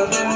Ó, o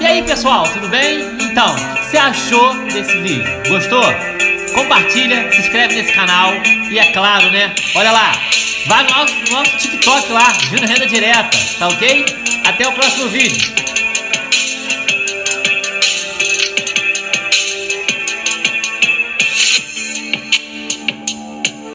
E aí pessoal, tudo bem? Então, o que você achou desse vídeo? Gostou? Compartilha, se inscreve nesse canal e é claro, né? Olha lá, vai no nosso, no nosso TikTok lá, Júnior Renda Direta, tá ok? Até o próximo vídeo.